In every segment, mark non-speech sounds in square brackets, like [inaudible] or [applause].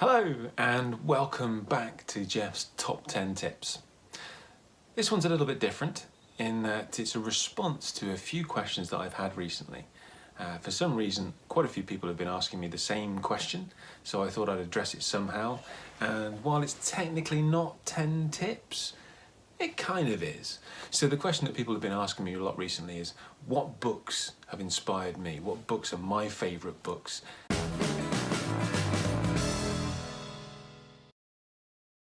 Hello and welcome back to Jeff's Top 10 Tips. This one's a little bit different in that it's a response to a few questions that I've had recently. Uh, for some reason, quite a few people have been asking me the same question, so I thought I'd address it somehow. And while it's technically not 10 tips, it kind of is. So the question that people have been asking me a lot recently is, what books have inspired me? What books are my favourite books?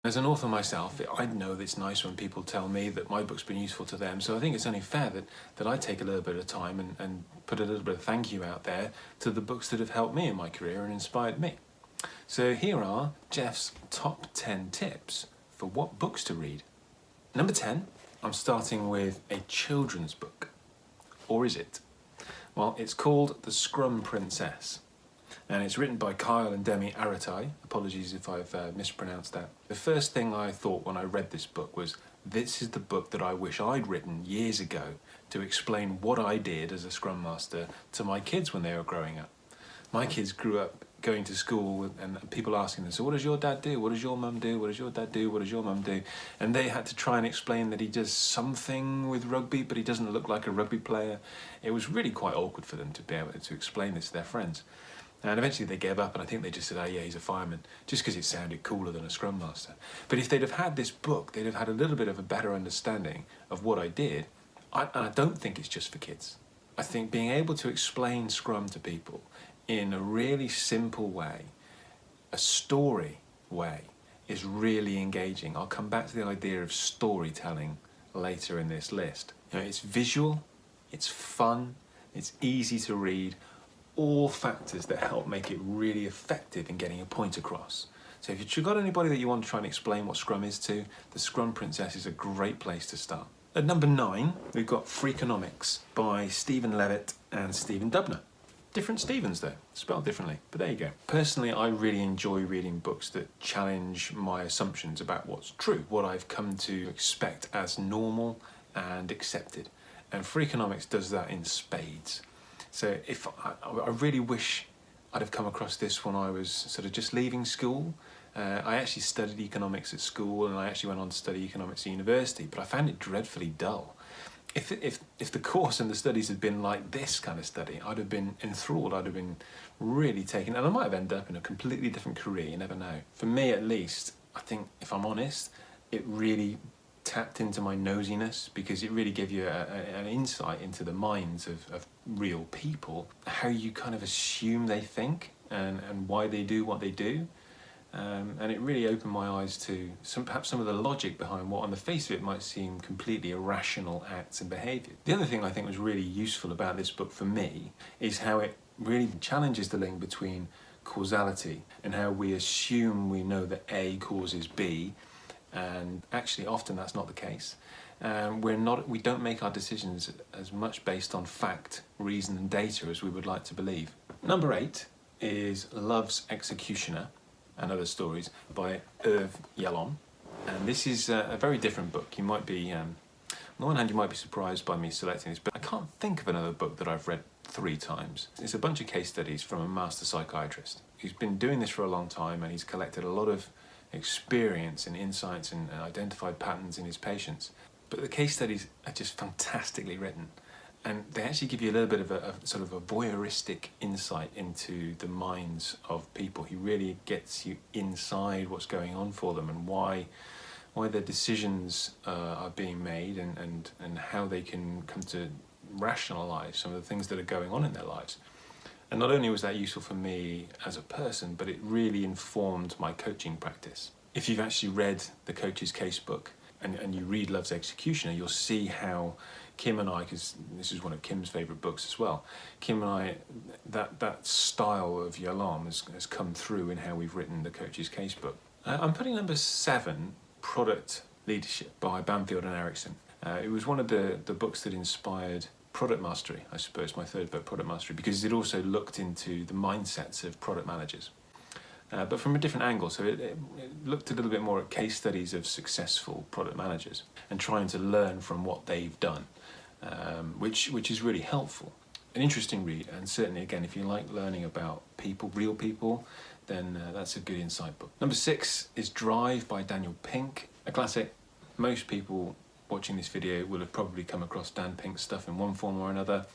As an author myself, I know that it's nice when people tell me that my book's been useful to them, so I think it's only fair that, that I take a little bit of time and, and put a little bit of thank you out there to the books that have helped me in my career and inspired me. So here are Jeff's top 10 tips for what books to read. Number 10, I'm starting with a children's book. Or is it? Well, it's called The Scrum Princess and it's written by Kyle and Demi Aretae. Apologies if I've uh, mispronounced that. The first thing I thought when I read this book was, this is the book that I wish I'd written years ago to explain what I did as a Scrum Master to my kids when they were growing up. My kids grew up going to school and people asking them, so what does your dad do? What does your mum do? What does your dad do? What does your mum do? And they had to try and explain that he does something with rugby, but he doesn't look like a rugby player. It was really quite awkward for them to be able to explain this to their friends. And eventually they gave up and I think they just said, oh yeah, he's a fireman, just because it sounded cooler than a scrum master. But if they'd have had this book, they'd have had a little bit of a better understanding of what I did. I, and I don't think it's just for kids. I think being able to explain Scrum to people in a really simple way, a story way, is really engaging. I'll come back to the idea of storytelling later in this list. You know, it's visual, it's fun, it's easy to read, all factors that help make it really effective in getting a point across. So if you've got anybody that you want to try and explain what Scrum is to, the Scrum Princess is a great place to start. At number nine, we've got Freakonomics by Steven Levitt and Stephen Dubner. Different Stevens though, spelled differently, but there you go. Personally, I really enjoy reading books that challenge my assumptions about what's true, what I've come to expect as normal and accepted. And Freakonomics does that in spades. So if I, I really wish I'd have come across this when I was sort of just leaving school. Uh, I actually studied economics at school and I actually went on to study economics at university, but I found it dreadfully dull. If, if, if the [laughs] course and the studies had been like this kind of study, I'd have been enthralled, I'd have been really taken, and I might have ended up in a completely different career, you never know. For me at least, I think, if I'm honest, it really tapped into my nosiness because it really gave you a, a, an insight into the minds of, of, real people, how you kind of assume they think and, and why they do what they do. Um, and it really opened my eyes to some, perhaps some of the logic behind what on the face of it might seem completely irrational acts and behaviour. The other thing I think was really useful about this book for me is how it really challenges the link between causality and how we assume we know that A causes B and actually often that's not the case. Um, we're not, we don't make our decisions as much based on fact, reason and data as we would like to believe. Number eight is Love's Executioner and Other Stories by Irv Yalom. And this is a, a very different book. You might be, um, on the one hand you might be surprised by me selecting this, but I can't think of another book that I've read three times. It's a bunch of case studies from a master psychiatrist. He's been doing this for a long time and he's collected a lot of experience and insights and identified patterns in his patients. But the case studies are just fantastically written and they actually give you a little bit of a, a, sort of a voyeuristic insight into the minds of people. He really gets you inside what's going on for them and why why their decisions uh, are being made and, and, and how they can come to rationalize some of the things that are going on in their lives. And not only was that useful for me as a person, but it really informed my coaching practice. If you've actually read the coach's casebook and, and you read Love's Executioner, you'll see how Kim and I, because this is one of Kim's favourite books as well, Kim and I, that, that style of Yalom has, has come through in how we've written the coach's casebook. Uh, I'm putting number seven, Product Leadership by Banfield and Eriksson. Uh, it was one of the, the books that inspired product mastery, I suppose, my third book, Product Mastery, because it also looked into the mindsets of product managers. Uh, but from a different angle, so it, it, looked a little bit more at case studies of successful product managers and trying to learn from what they've done, um, which, which is really helpful. An interesting read, and certainly again, if you like learning about people, real people, then uh, that's a good insight book. Number six is Drive by Daniel Pink, a classic. Most people watching this video will have probably come across Dan Pink's stuff in one form or another.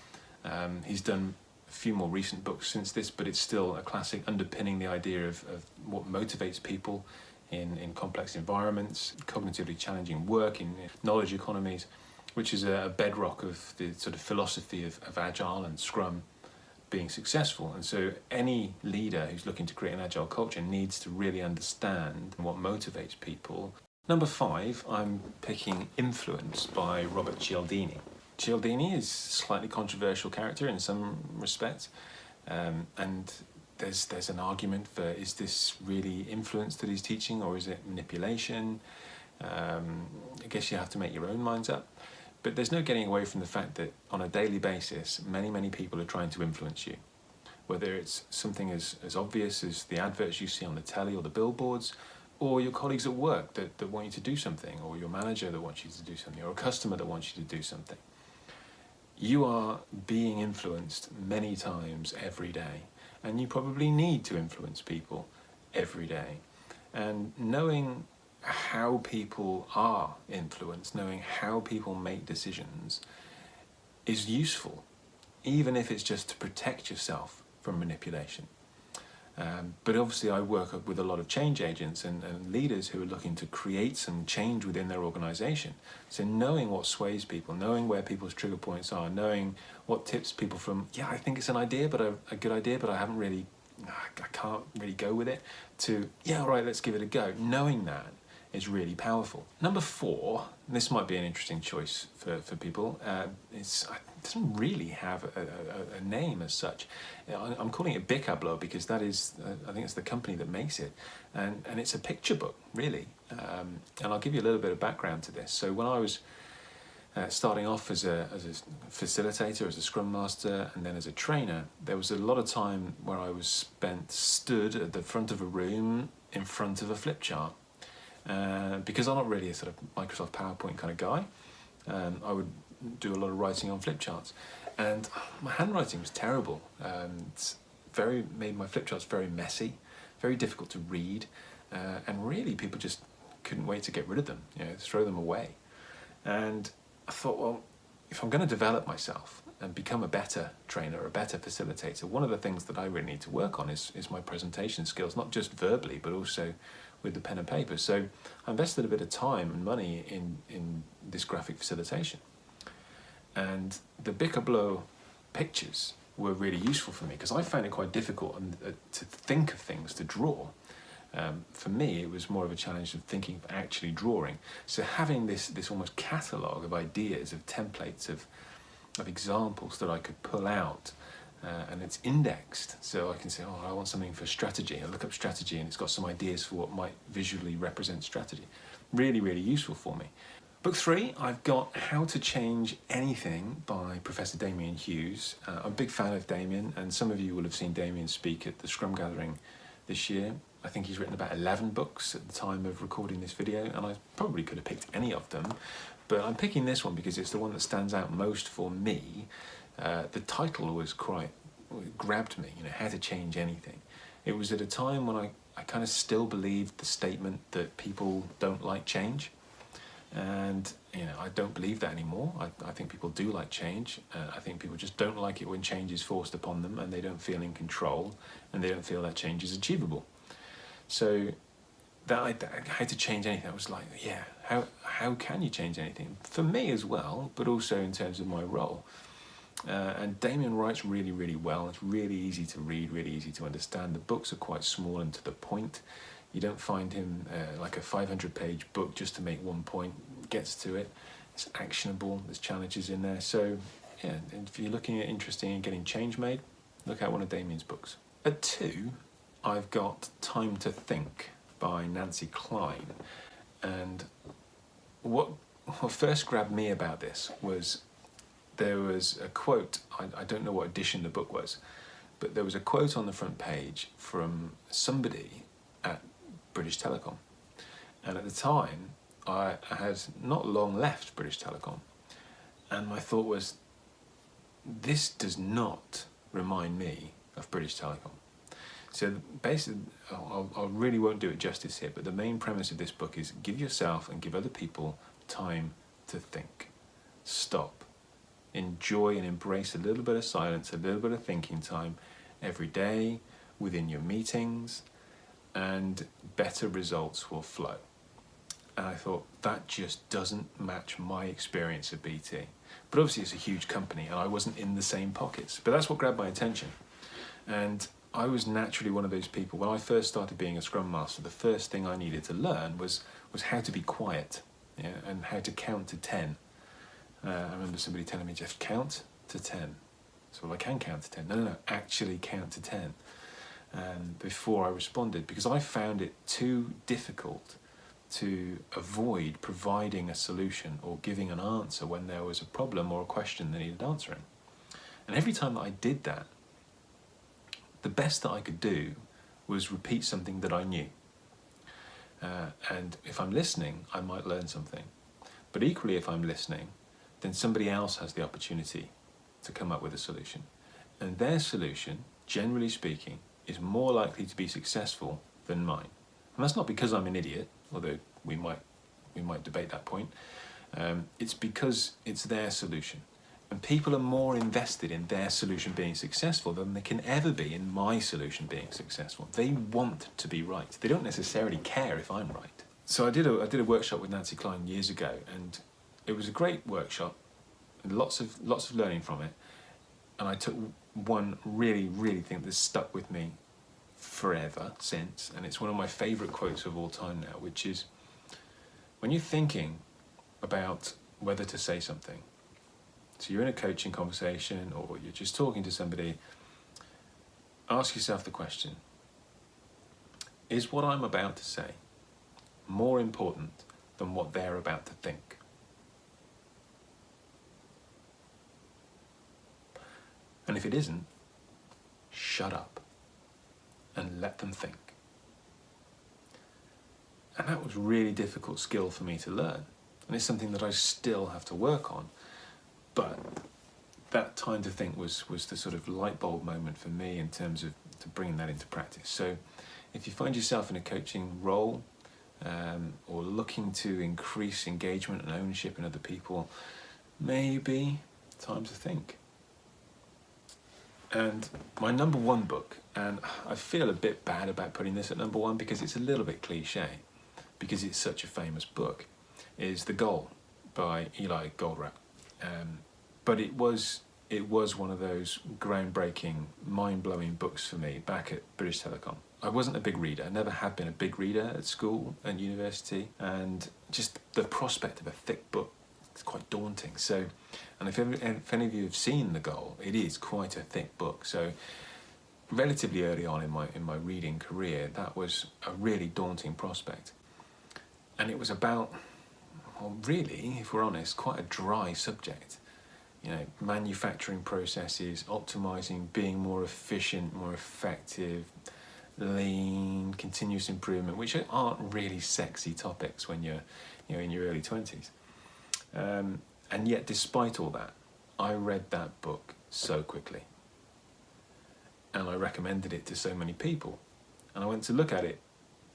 Um, he's done a few more recent books since this, but it's still a classic underpinning the idea of, of what motivates people in, in complex environments, cognitively challenging work, in knowledge economies, which is a bedrock of the sort of philosophy of, of Agile and Scrum being successful. And so any leader who's looking to create an Agile culture needs to really understand what motivates people. Number five, I'm picking Influence by Robert Cialdini. Cialdini is a slightly controversial character in some respects, um, and there's there's an argument for is this really influence that he's teaching or is it manipulation? Um, I guess you have to make your own minds up. But there's no getting away from the fact that on a daily basis, many, many people are trying to influence you. Whether it's something as, as obvious as the adverts you see on the telly or the billboards, or your colleagues at work that, that want you to do something, or your manager that wants you to do something, or a customer that wants you to do something. You are being influenced many times every day and you probably need to influence people every day. And knowing how people are influenced, knowing how people make decisions is useful, even if it's just to protect yourself from manipulation. Um, but obviously I work with a lot of change agents and, and, leaders who are looking to create some change within their organization. So knowing what sways people, knowing where people's trigger points are, knowing what tips people from, yeah, I think it's an idea, but a, a good idea, but I haven't really, I can't really go with it, to, yeah, all right, let's give it a go. Knowing that is really powerful. Number four, this might be an interesting choice for, for people, uh, it doesn't really have a, a, a name as such. I'm calling it Bikablo because that is, uh, I think it's the company that makes it, and, and it's a picture book, really. Um, and I'll give you a little bit of background to this. So when I was uh, starting off as a, as a facilitator, as a scrum master, and then as a trainer, there was a lot of time where I was spent stood at the front of a room in front of a flip chart uh, because I'm not really a sort of Microsoft PowerPoint kind of guy, um, I would do a lot of writing on flip charts. And my handwriting was terrible. Um, very made my flip charts very messy, very difficult to read, uh, and really people just couldn't wait to get rid of them, you know, throw them away. And I thought, well, if I'm going to develop myself and become a better trainer, a better facilitator, one of the things that I really need to work on is, is my presentation skills, not just verbally, but also with the pen and paper. So I invested a bit of time and money in, in this graphic facilitation. And the Bikablo pictures were really useful for me because I found it quite difficult uh, to think of things, to draw. Um, for me, it was more of a challenge of thinking of actually drawing. So having this, this almost catalogue of ideas, of templates, of, of examples that I could pull out uh, and it's indexed. So I can say oh I want something for strategy. I look up strategy and it's got some ideas for what might visually represent strategy. Really really useful for me. Book three I've got How to Change Anything by Professor Damian Hughes. Uh, I'm a big fan of Damian, and some of you will have seen Damian speak at the Scrum Gathering this year. I think he's written about 11 books at the time of recording this video and I probably could have picked any of them. But I'm picking this one because it's the one that stands out most for me uh, the title was quite grabbed me, you know, how to change anything. It was at a time when I, I kind of still believed the statement that people don't like change. And, you know, I don't believe that anymore. I, I think people do like change. Uh, I think people just don't like it when change is forced upon them and they don't feel in control and they don't feel that change is achievable. So that I, I had to change anything. I was like, yeah, how, how can you change anything? For me as well, but also in terms of my role. Uh, and Damian writes really, really well. It's really easy to read, really easy to understand. The books are quite small and to the point. You don't find him uh, like a 500 page book just to make one point, gets to it. It's actionable, there's challenges in there. So yeah, if you're looking at interesting and getting change made, look at one of Damian's books. At two, I've got Time to Think by Nancy Kline. And what, what first grabbed me about this was there was a quote, I, I don't know what edition the book was, but there was a quote on the front page from somebody at British Telecom. And at the time, I had not long left British Telecom. And my thought was, this does not remind me of British Telecom. So basically, I really won't do it justice here, but the main premise of this book is give yourself and give other people time to think. Stop. Enjoy and embrace a little bit of silence, a little bit of thinking time every day within your meetings, and better results will flow. And I thought that just doesn't match my experience of BT. But obviously, it's a huge company, and I wasn't in the same pockets. But that's what grabbed my attention. And I was naturally one of those people. When I first started being a Scrum Master, the first thing I needed to learn was was how to be quiet, yeah, and how to count to ten. Uh, I remember somebody telling me, "Jeff, count to 10. So well, I can count to ten. No, no, no, actually count to ten. And before I responded, because I found it too difficult to avoid providing a solution or giving an answer when there was a problem or a question that needed answering. And every time that I did that, the best that I could do was repeat something that I knew. Uh, and if I'm listening, I might learn something. But equally, if I'm listening, then somebody else has the opportunity to come up with a solution. And their solution, generally speaking, is more likely to be successful than mine. And that's not because I'm an idiot, although we might, we might debate that point. Um, it's because it's their solution. And people are more invested in their solution being successful than they can ever be in my solution being successful. They want to be right. They don't necessarily care if I'm right. So I did a, I did a workshop with Nancy Kline years ago, and it was a great workshop, lots of lots of learning from it. And I took one really, really thing that stuck with me forever since, and it's one of my favourite quotes of all time now, which is when you're thinking about whether to say something, so you're in a coaching conversation or you're just talking to somebody, ask yourself the question, is what I'm about to say more important than what they're about to think? And if it isn't, shut up and let them think. And that was really difficult skill for me to learn. And it's something that I still have to work on. But that time to think was, was the sort of light bulb moment for me in terms of to bringing that into practice. So if you find yourself in a coaching role um, or looking to increase engagement and ownership in other people, maybe time to think. And my number one book, and I feel a bit bad about putting this at number one because it's a little bit cliche, because it's such a famous book, is The Goal by Eli Goldratt. Um, but it was it was one of those groundbreaking, mind-blowing books for me back at British Telecom. I wasn't a big reader, I never had been a big reader at school and university, and just the prospect of a thick book is quite daunting. So, and if, if any of you have seen The Goal, it is quite a thick book. So, relatively early on in my in my reading career, that was a really daunting prospect, and it was about well, really, if we're honest, quite a dry subject. You know, manufacturing processes, optimizing, being more efficient, more effective, lean, continuous improvement, which aren't really sexy topics when you're, you know, in your early twenties. Um, and yet, despite all that, I read that book so quickly, and I recommended it to so many people. And I went to look at it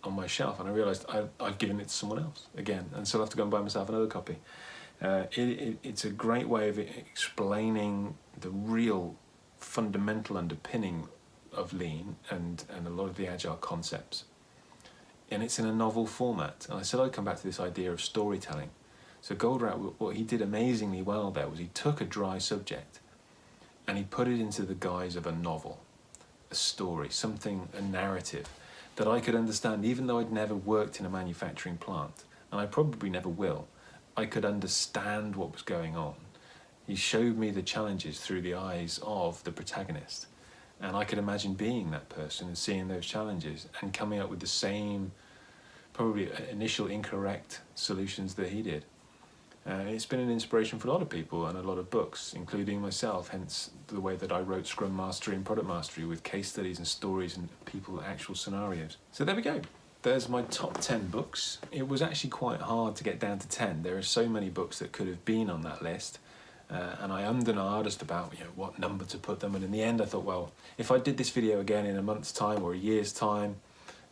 on my shelf and I realised I, I've given it to someone else again and so I'll have to go and buy myself another copy. Uh, it, it, it's a great way of explaining the real fundamental underpinning of lean and, and a lot of the agile concepts. And it's in a novel format. And I said I'd come back to this idea of storytelling. So Goldratt, what he did amazingly well there was he took a dry subject and he put it into the guise of a novel, a story, something, a narrative that I could understand, even though I'd never worked in a manufacturing plant, and I probably never will, I could understand what was going on. He showed me the challenges through the eyes of the protagonist, and I could imagine being that person and seeing those challenges and coming up with the same, probably uh, initial incorrect solutions that he did. Uh, it's been an inspiration for a lot of people and a lot of books, including myself, hence the way that I wrote Scrum Mastery and Product Mastery with case studies and stories and people, actual scenarios. So there we go. There's my top 10 books. It was actually quite hard to get down to 10. There are so many books that could have been on that list. uh, and I ummed and as about you know, what number to put them. And in the end, I thought, well, if I did this video again in a month's time or a year's time,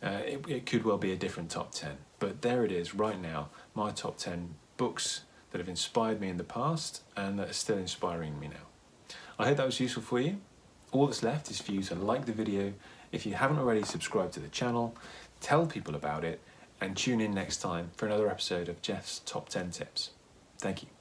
uh, it, it could well be a different top 10. But there it is right now, my top 10 books that have inspired me in the past and that are still inspiring me now. I hope that was useful for you. All that's left is for you to like the video. If you haven't already subscribed to the channel, tell people about it and tune in next time for another episode of Jeff's Top 10 Tips. Thank you.